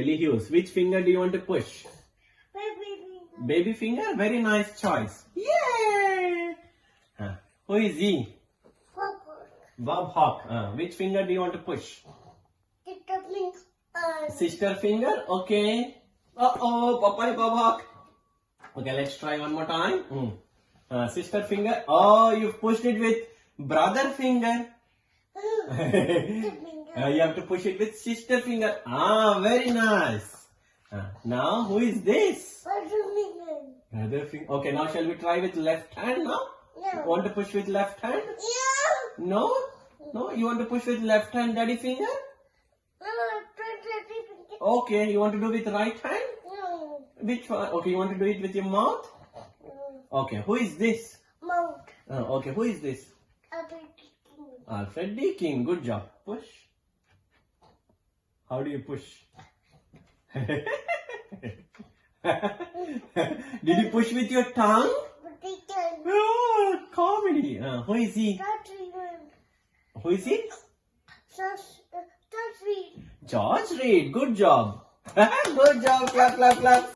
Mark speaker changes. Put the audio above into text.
Speaker 1: Billy Hughes. Which finger do you want to push?
Speaker 2: Baby. finger.
Speaker 1: Baby finger? Very nice choice. Yay! Huh. Who is he?
Speaker 2: Papa.
Speaker 1: Bob Hawke. Uh, which finger do you want to push?
Speaker 2: Means uh,
Speaker 1: Sister finger? Okay. Uh-oh, Papa Bob Hawke. Okay, let's try one more time. Hmm. Uh, sister finger. Oh, you've pushed it with brother finger. Uh, you have to push it with sister finger. Ah, very nice. Uh, now, who is this? Brother finger. Okay, now shall we try with left hand now?
Speaker 2: No.
Speaker 1: Want to push with left hand?
Speaker 2: Yeah.
Speaker 1: No? No? You want to push with left hand, daddy finger?
Speaker 2: No. daddy finger.
Speaker 1: Okay, you want to do with right hand?
Speaker 2: No.
Speaker 1: Which one? Okay, you want to do it with your mouth? No. Okay, who is this?
Speaker 2: Mount.
Speaker 1: Uh, okay, who is this? Alfred Deakin. Alfred Deakin. Good job. Push. How do you push? Did you push with your tongue? Oh, comedy. Uh, who is he? Who is he? George Reid. Good job. Good job. Clap, clap, clap.